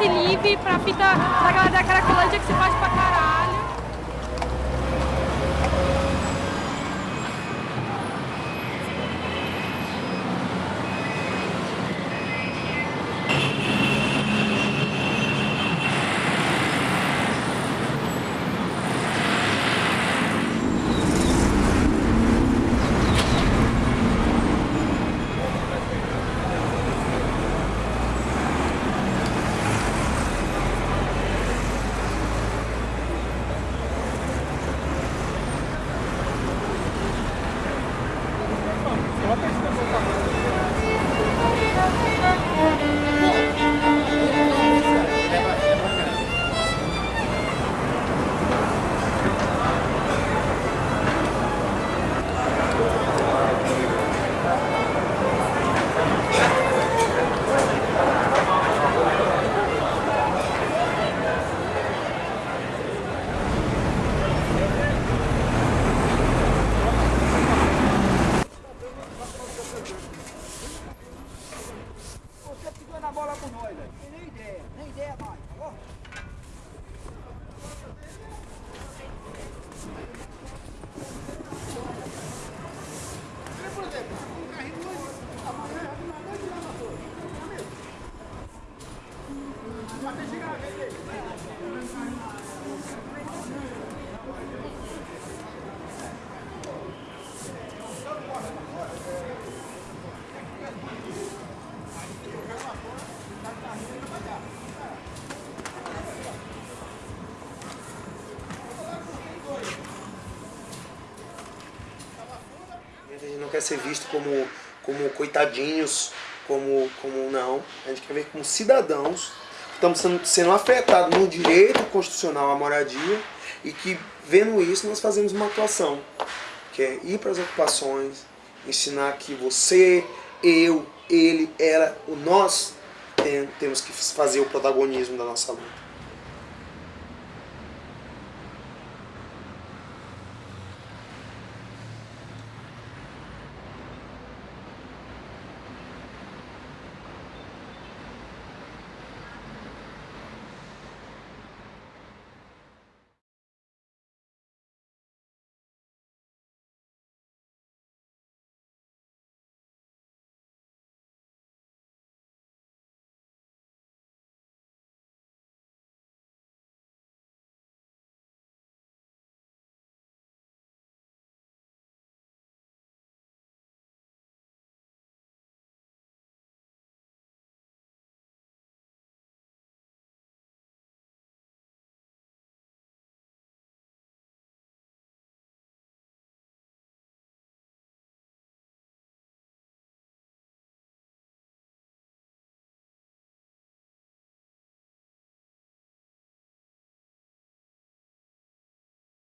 Passe livre, pra fita da galera da Caracolândia que se faz pra caralho. Quer ser visto como, como coitadinhos, como, como não. A gente quer ver como cidadãos estamos sendo, sendo afetados no direito constitucional à moradia e que, vendo isso, nós fazemos uma atuação, que é ir para as ocupações, ensinar que você, eu, ele, ela, o nós tem- temos que fazer o protagonismo da nossa luta.